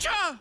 Gotcha!